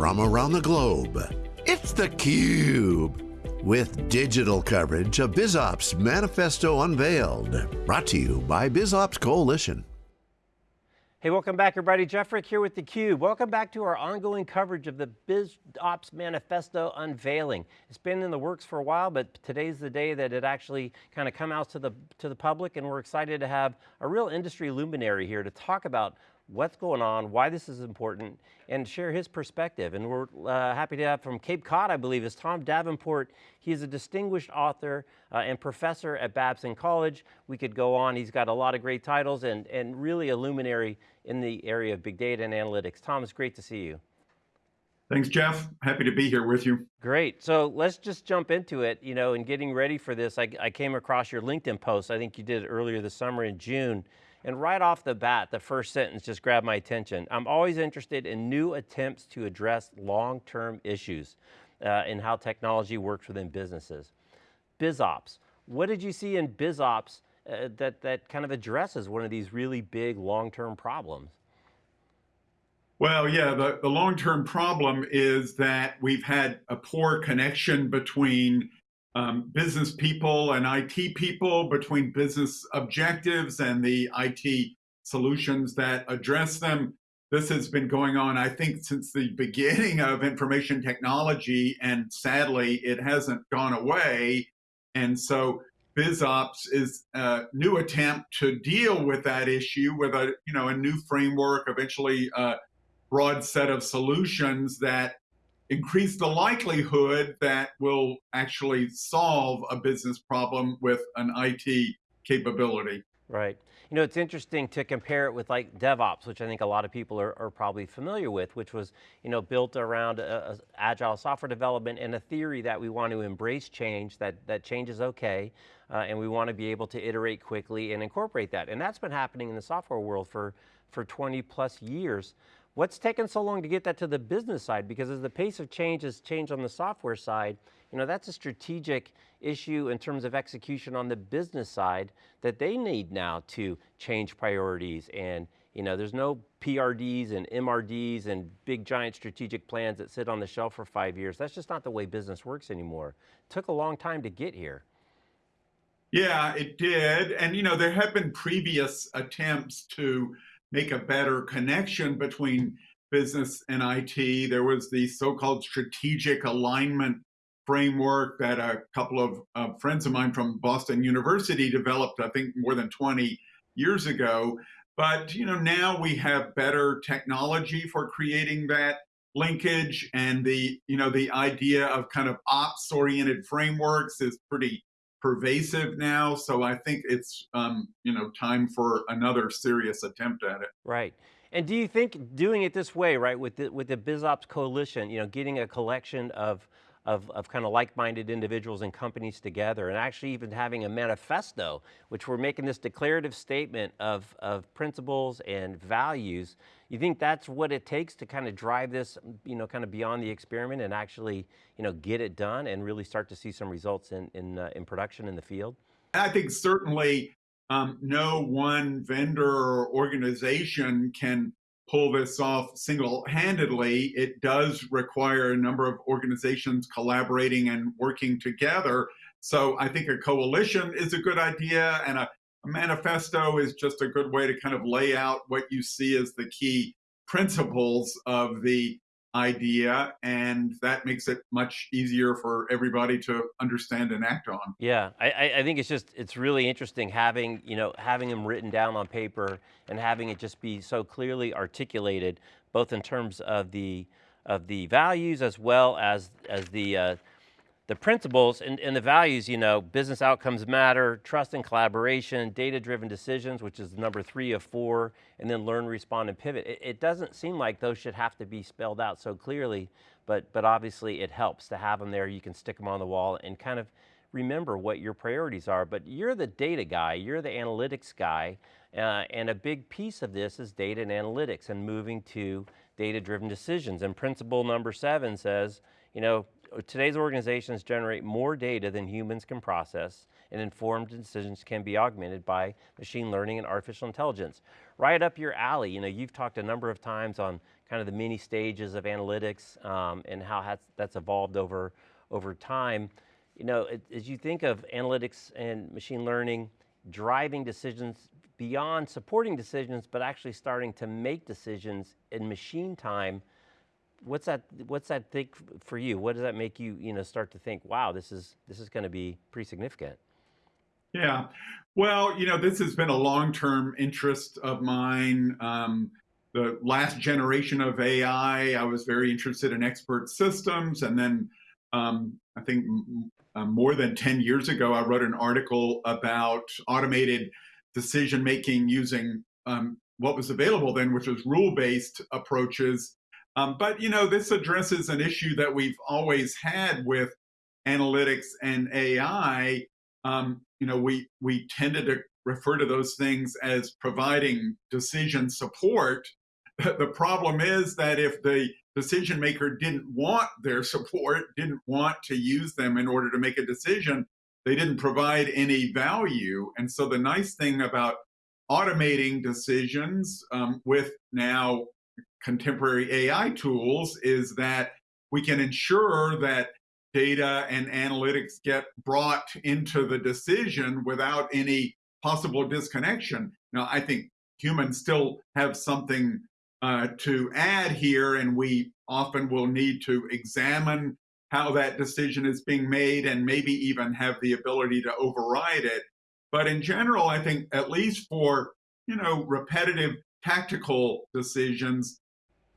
from around the globe. It's theCUBE, with digital coverage of BizOps Manifesto Unveiled. Brought to you by BizOps Coalition. Hey, welcome back everybody. Jeff Frick here with theCUBE. Welcome back to our ongoing coverage of the BizOps Manifesto unveiling. It's been in the works for a while, but today's the day that it actually kind of come out to the, to the public and we're excited to have a real industry luminary here to talk about what's going on, why this is important, and share his perspective. And we're uh, happy to have from Cape Cod, I believe, is Tom Davenport. He is a distinguished author uh, and professor at Babson College. We could go on, he's got a lot of great titles and, and really a luminary in the area of big data and analytics. Tom, it's great to see you. Thanks, Jeff. Happy to be here with you. Great. So let's just jump into it. You know, in getting ready for this, I, I came across your LinkedIn post. I think you did earlier this summer in June. And right off the bat, the first sentence just grabbed my attention. I'm always interested in new attempts to address long-term issues uh, in how technology works within businesses. BizOps, what did you see in BizOps uh, that, that kind of addresses one of these really big long-term problems? Well, yeah, the, the long-term problem is that we've had a poor connection between um, business people and IT people, between business objectives and the IT solutions that address them. This has been going on, I think, since the beginning of information technology, and sadly, it hasn't gone away. And so BizOps is a new attempt to deal with that issue with a, you know, a new framework, eventually a broad set of solutions that increase the likelihood that we'll actually solve a business problem with an IT capability. Right. You know, it's interesting to compare it with like DevOps, which I think a lot of people are, are probably familiar with, which was, you know, built around a, a agile software development and a theory that we want to embrace change, that, that change is okay, uh, and we want to be able to iterate quickly and incorporate that. And that's been happening in the software world for, for 20 plus years. What's taken so long to get that to the business side? Because as the pace of change has changed on the software side, you know, that's a strategic issue in terms of execution on the business side that they need now to change priorities and you know, there's no PRDs and MRDs and big giant strategic plans that sit on the shelf for five years. That's just not the way business works anymore. It took a long time to get here. Yeah, it did. And you know, there have been previous attempts to make a better connection between business and IT. There was the so-called strategic alignment framework that a couple of uh, friends of mine from Boston University developed, I think more than 20 years ago. But you know, now we have better technology for creating that linkage and the you know the idea of kind of ops oriented frameworks is pretty pervasive now. So I think it's um, you know time for another serious attempt at it. Right. And do you think doing it this way, right, with the, with the BizOps Coalition, you know, getting a collection of of, of kind of like-minded individuals and companies together and actually even having a manifesto, which we're making this declarative statement of, of principles and values. You think that's what it takes to kind of drive this, you know, kind of beyond the experiment and actually, you know, get it done and really start to see some results in, in, uh, in production in the field? I think certainly um, no one vendor or organization can pull this off single-handedly. It does require a number of organizations collaborating and working together. So I think a coalition is a good idea and a, a manifesto is just a good way to kind of lay out what you see as the key principles of the idea and that makes it much easier for everybody to understand and act on. Yeah, I, I think it's just, it's really interesting having, you know, having them written down on paper and having it just be so clearly articulated, both in terms of the, of the values as well as, as the, uh, the principles and, and, the values, you know, business outcomes matter, trust and collaboration, data-driven decisions, which is number three of four, and then learn, respond, and pivot. It, it, doesn't seem like those should have to be spelled out so clearly, but, but obviously it helps to have them there. You can stick them on the wall and kind of remember what your priorities are, but you're the data guy, you're the analytics guy, uh, and a big piece of this is data and analytics and moving to data-driven decisions. And principle number seven says, you know, today's organizations generate more data than humans can process and informed decisions can be augmented by machine learning and artificial intelligence. Right up your alley, you know, you've talked a number of times on kind of the many stages of analytics um, and how that's, that's evolved over, over time. You know, it, as you think of analytics and machine learning, driving decisions beyond supporting decisions, but actually starting to make decisions in machine time, what's that, what's that think for you? What does that make you, you know, start to think, wow, this is, this is going to be pretty significant? Yeah, well, you know, this has been a long-term interest of mine. Um, the last generation of AI, I was very interested in expert systems. And then um, I think uh, more than 10 years ago, I wrote an article about automated decision making using um, what was available then, which was rule-based approaches. Um, but, you know, this addresses an issue that we've always had with analytics and AI. Um, you know, we, we tended to refer to those things as providing decision support the problem is that if the decision maker didn't want their support, didn't want to use them in order to make a decision, they didn't provide any value. And so the nice thing about automating decisions um, with now contemporary AI tools is that we can ensure that data and analytics get brought into the decision without any possible disconnection. Now, I think humans still have something uh, to add here, and we often will need to examine how that decision is being made and maybe even have the ability to override it. But in general, I think at least for you know repetitive tactical decisions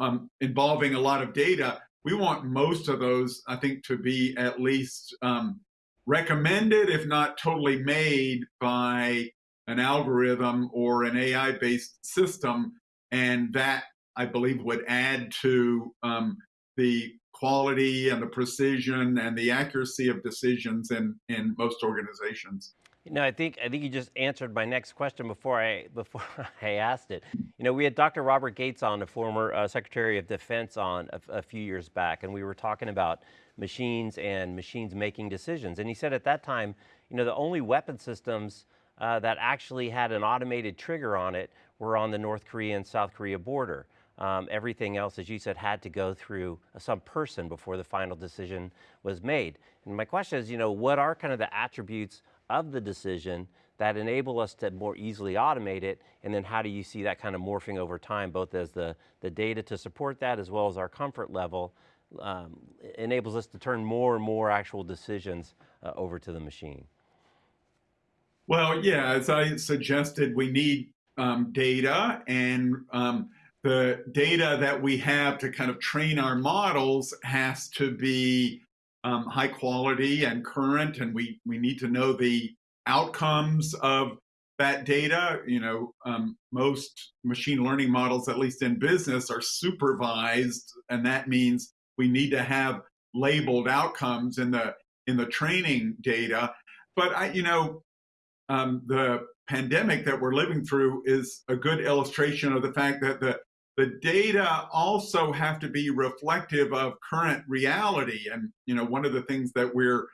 um, involving a lot of data, we want most of those, I think, to be at least um, recommended, if not totally made by an algorithm or an AI-based system and that I believe would add to um, the quality and the precision and the accuracy of decisions in, in most organizations. No, I think I think you just answered my next question before I before I asked it. You know, we had Dr. Robert Gates on, the former uh, Secretary of Defense, on a, a, few years back, and we were talking about machines and machines making decisions. And he said at that time, you know, the only weapon systems uh, that actually had an automated trigger on it were on the North Korea and South Korea border. Um, everything else, as you said, had to go through some person before the final decision was made. And my question is, you know, what are kind of the attributes of the decision that enable us to more easily automate it? And then how do you see that kind of morphing over time, both as the, the data to support that as well as our comfort level um, enables us to turn more and more actual decisions uh, over to the machine? Well, yeah, as I suggested, we need um, data and um, the data that we have to kind of train our models has to be um, high quality and current, and we, we need to know the outcomes of that data. You know, um, most machine learning models, at least in business, are supervised, and that means we need to have labeled outcomes in the in the training data. But I, you know, um, the pandemic that we're living through is a good illustration of the fact that the the data also have to be reflective of current reality. And you know, one of the things that we're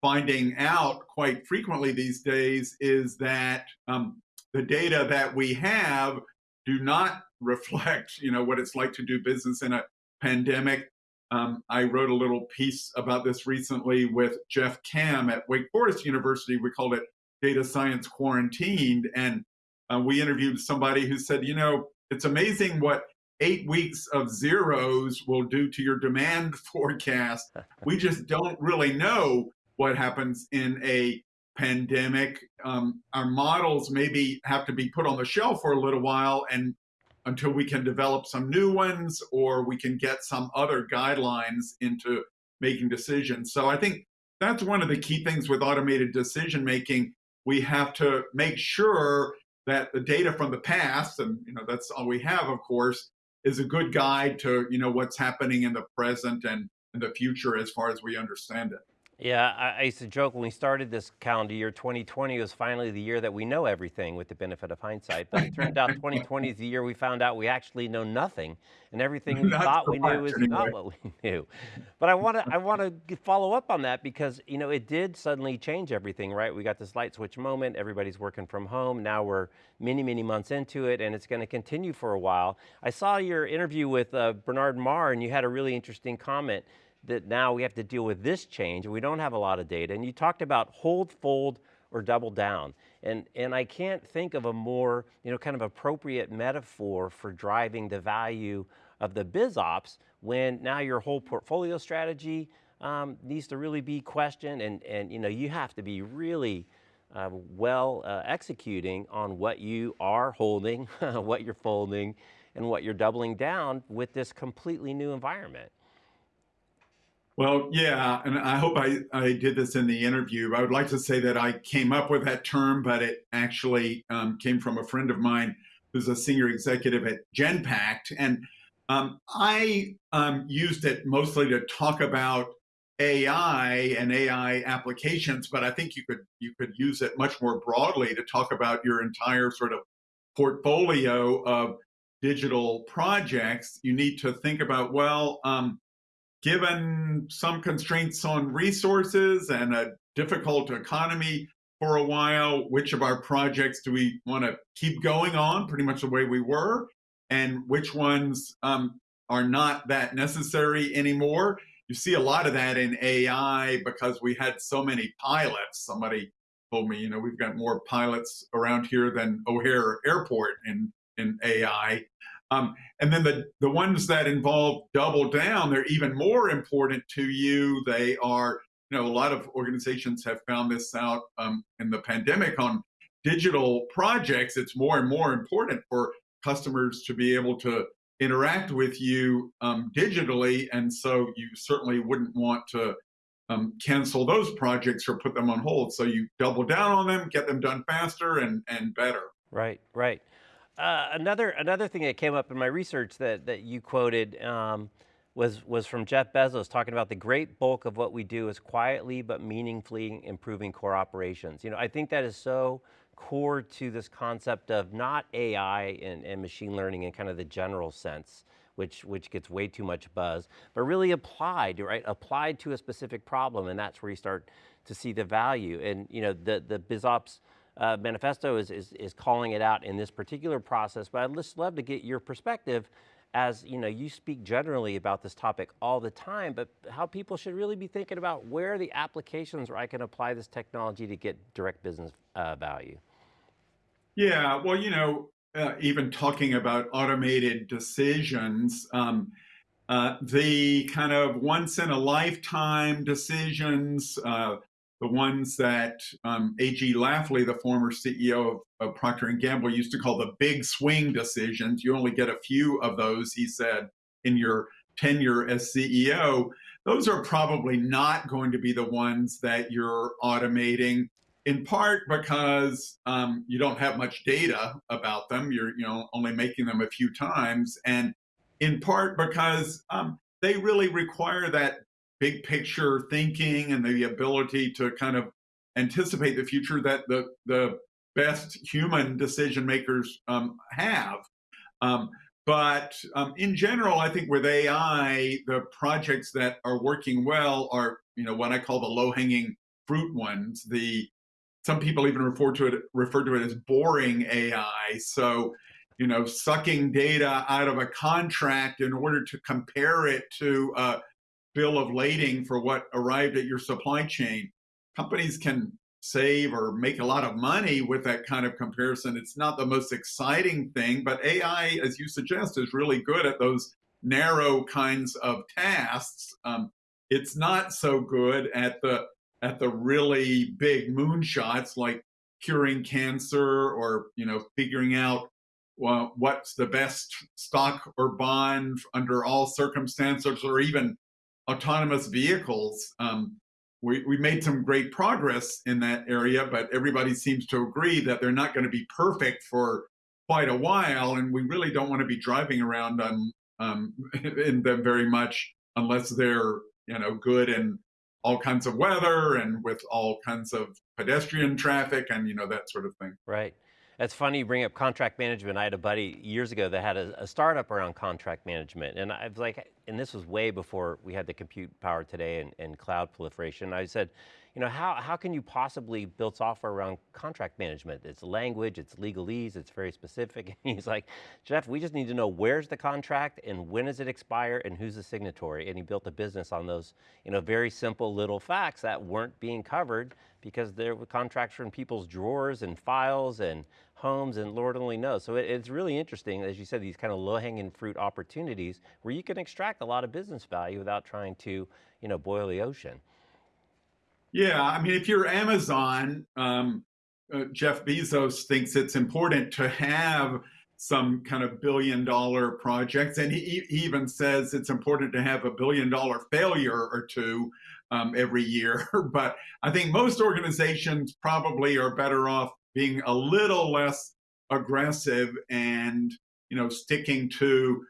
finding out quite frequently these days is that um, the data that we have do not reflect, you know, what it's like to do business in a pandemic. Um, I wrote a little piece about this recently with Jeff Camm at Wake Forest University. We called it Data Science Quarantined. And uh, we interviewed somebody who said, you know, it's amazing what eight weeks of zeros will do to your demand forecast. we just don't really know what happens in a pandemic. Um, our models maybe have to be put on the shelf for a little while and until we can develop some new ones or we can get some other guidelines into making decisions. So I think that's one of the key things with automated decision making. We have to make sure that the data from the past, and you know that's all we have, of course, is a good guide to you know what's happening in the present and in the future as far as we understand it. Yeah, I, I, used to joke when we started this calendar year, 2020 was finally the year that we know everything with the benefit of hindsight. But it turned out 2020 is the year we found out we actually know nothing, and everything we thought we knew is anyway. not what we knew. But I want to I want to follow up on that because you know it did suddenly change everything, right? We got this light switch moment. Everybody's working from home. Now we're many many months into it, and it's going to continue for a while. I saw your interview with uh, Bernard Marr, and you had a really interesting comment that now we have to deal with this change we don't have a lot of data. And you talked about hold, fold, or double down. And, and I can't think of a more, you know, kind of appropriate metaphor for driving the value of the biz ops when now your whole portfolio strategy um, needs to really be questioned and, and you know, you have to be really uh, well uh, executing on what you are holding, what you're folding, and what you're doubling down with this completely new environment. Well, yeah, and I hope I, I did this in the interview. I would like to say that I came up with that term, but it actually um, came from a friend of mine who's a senior executive at Genpact. And um, I um, used it mostly to talk about AI and AI applications, but I think you could you could use it much more broadly to talk about your entire sort of portfolio of digital projects. You need to think about well, um, given some constraints on resources and a difficult economy for a while, which of our projects do we want to keep going on pretty much the way we were, and which ones um, are not that necessary anymore. You see a lot of that in AI because we had so many pilots. Somebody told me, you know, we've got more pilots around here than O'Hare Airport in, in AI. Um, and then the, the ones that involve double down, they're even more important to you. They are, you know, a lot of organizations have found this out um, in the pandemic on digital projects. It's more and more important for customers to be able to interact with you um, digitally. And so you certainly wouldn't want to um, cancel those projects or put them on hold. So you double down on them, get them done faster and, and better. Right, right. Uh, another another thing that came up in my research that that you quoted um, was was from Jeff Bezos talking about the great bulk of what we do is quietly but meaningfully improving core operations. You know, I think that is so core to this concept of not AI and, and machine learning in kind of the general sense, which which gets way too much buzz, but really applied, right? Applied to a specific problem, and that's where you start to see the value. And you know, the the BizOps uh, manifesto is, is, is calling it out in this particular process, but I'd just love to get your perspective as you know, you speak generally about this topic all the time, but how people should really be thinking about where are the applications where I can apply this technology to get direct business uh, value. Yeah, well, you know, uh, even talking about automated decisions, um, uh, the kind of once in a lifetime decisions, uh, the ones that um, A.G. Lafley, the former CEO of, of Procter & Gamble, used to call the big swing decisions. You only get a few of those, he said, in your tenure as CEO. Those are probably not going to be the ones that you're automating, in part because um, you don't have much data about them. You're you know only making them a few times, and in part because um, they really require that big picture thinking and the ability to kind of anticipate the future that the the best human decision makers um, have. Um, but um, in general, I think with AI, the projects that are working well are you know what I call the low hanging fruit ones. The some people even refer to it refer to it as boring AI. So you know, sucking data out of a contract in order to compare it to bill of lading for what arrived at your supply chain. Companies can save or make a lot of money with that kind of comparison. It's not the most exciting thing, but AI, as you suggest, is really good at those narrow kinds of tasks. Um, it's not so good at the at the really big moonshots like curing cancer or you know figuring out well, what's the best stock or bond under all circumstances or even autonomous vehicles. Um, we, we made some great progress in that area, but everybody seems to agree that they're not going to be perfect for quite a while, and we really don't want to be driving around on um, in them very much unless they're you know good in all kinds of weather and with all kinds of pedestrian traffic and you know that sort of thing. Right. It's funny you bring up contract management. I had a buddy years ago that had a, a, startup around contract management. And I was like, and this was way before we had the compute power today and, and cloud proliferation. I said, you know, how, how can you possibly build software around contract management? It's language, it's legalese, it's very specific. And he's like, Jeff, we just need to know where's the contract and when does it expire and who's the signatory? And he built a business on those, you know, very simple little facts that weren't being covered because there were contracts in people's drawers and files and homes and Lord only knows. So it, it's really interesting, as you said, these kind of low hanging fruit opportunities where you can extract a lot of business value without trying to, you know, boil the ocean. Yeah, I mean, if you're Amazon, um, uh, Jeff Bezos thinks it's important to have some kind of billion dollar projects. And he, he even says it's important to have a billion dollar failure or two um, every year. but I think most organizations probably are better off being a little less aggressive and you know sticking to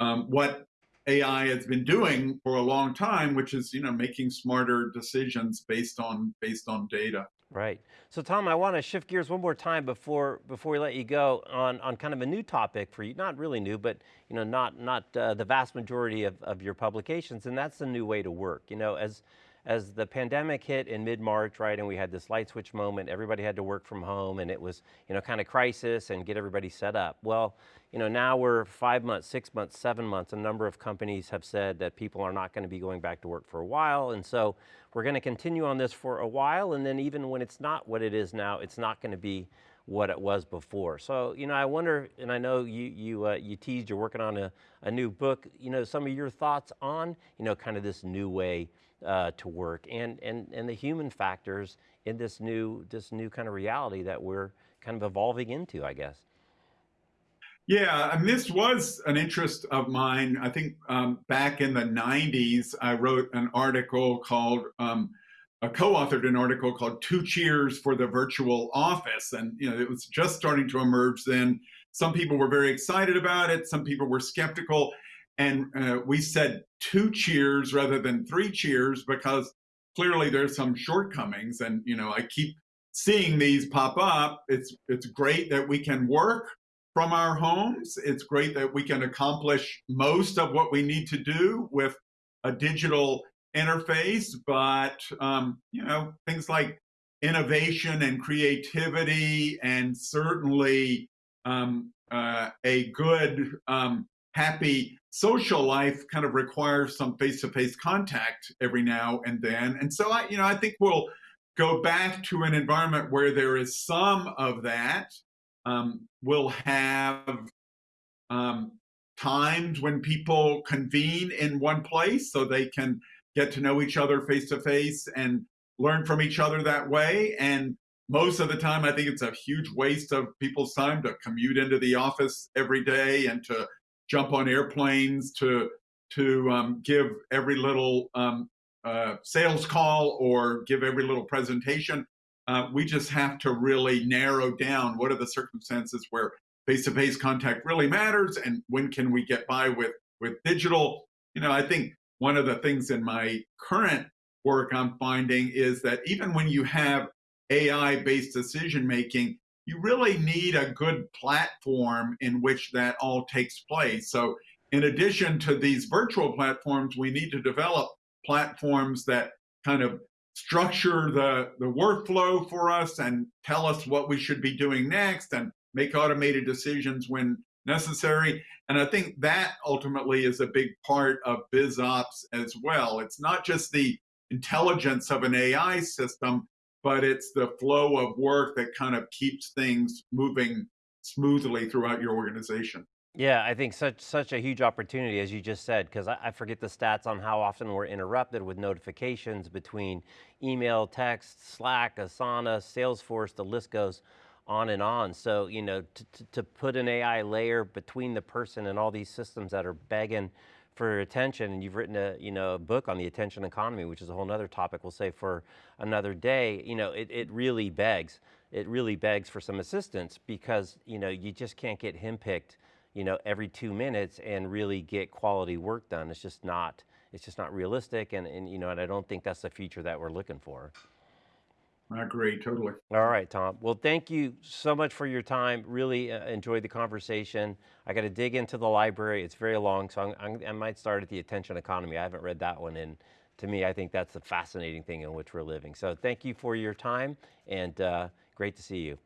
um, what AI has been doing for a long time, which is you know making smarter decisions based on based on data. Right. So Tom, I want to shift gears one more time before before we let you go on on kind of a new topic for you. Not really new, but you know not not uh, the vast majority of, of your publications, and that's the new way to work. You know as as the pandemic hit in mid-March, right, and we had this light switch moment, everybody had to work from home and it was, you know, kind of crisis and get everybody set up. Well, you know, now we're five months, six months, seven months, a number of companies have said that people are not going to be going back to work for a while. And so we're going to continue on this for a while. And then even when it's not what it is now, it's not going to be what it was before. So, you know, I wonder, and I know you you uh, you teased you're working on a, a new book. You know, some of your thoughts on you know kind of this new way uh, to work and and and the human factors in this new this new kind of reality that we're kind of evolving into, I guess. Yeah, and this was an interest of mine. I think um, back in the 90s, I wrote an article called um, uh, co-authored an article called Two Cheers for the Virtual Office. And you know, it was just starting to emerge then. Some people were very excited about it. Some people were skeptical. And uh, we said two cheers rather than three cheers because clearly there's some shortcomings. And you know, I keep seeing these pop up. It's it's great that we can work from our homes. It's great that we can accomplish most of what we need to do with a digital interface, but um, you know things like innovation and creativity, and certainly um, uh, a good, um, happy social life kind of requires some face-to-face contact every now and then. And so I, you know, I think we'll go back to an environment where there is some of that. Um, we'll have um, times when people convene in one place so they can get to know each other face to face and learn from each other that way. And most of the time, I think it's a huge waste of people's time to commute into the office every day and to jump on airplanes to to um, give every little um, uh, sales call or give every little presentation. Uh, we just have to really narrow down what are the circumstances where face-to-face -face contact really matters and when can we get by with with digital. You know, I think one of the things in my current work I'm finding is that even when you have AI based decision making, you really need a good platform in which that all takes place. So, in addition to these virtual platforms, we need to develop platforms that kind of structure the, the workflow for us and tell us what we should be doing next and make automated decisions when necessary. And I think that ultimately is a big part of BizOps as well. It's not just the intelligence of an AI system, but it's the flow of work that kind of keeps things moving smoothly throughout your organization. Yeah, I think such such a huge opportunity, as you just said, because I, I, forget the stats on how often we're interrupted with notifications between email, text, Slack, Asana, Salesforce, the list goes on and on. So, you know, to, put an AI layer between the person and all these systems that are begging for attention, and you've written a, you know, a book on the attention economy, which is a whole other topic we'll say for another day, you know, it, it really begs, it really begs for some assistance because, you know, you just can't get him picked, you know, every two minutes and really get quality work done. It's just not, it's just not realistic, and, and you know, and I don't think that's the future that we're looking for. I agree totally. All right, Tom. Well, thank you so much for your time. Really uh, enjoyed the conversation. I got to dig into the library. It's very long, so I'm, I'm, i might start at the attention economy. I haven't read that one, and to me, I think that's the fascinating thing in which we're living. So thank you for your time, and uh, great to see you.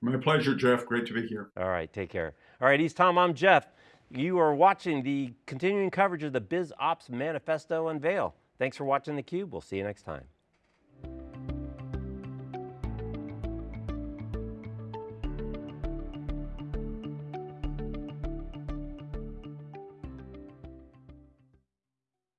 My pleasure, Jeff. Great to be here. All right, take care. All right, he's Tom. I'm Jeff. You are watching the continuing coverage of the Biz Ops Manifesto Unveil. Thanks for watching theCUBE. We'll see you next time.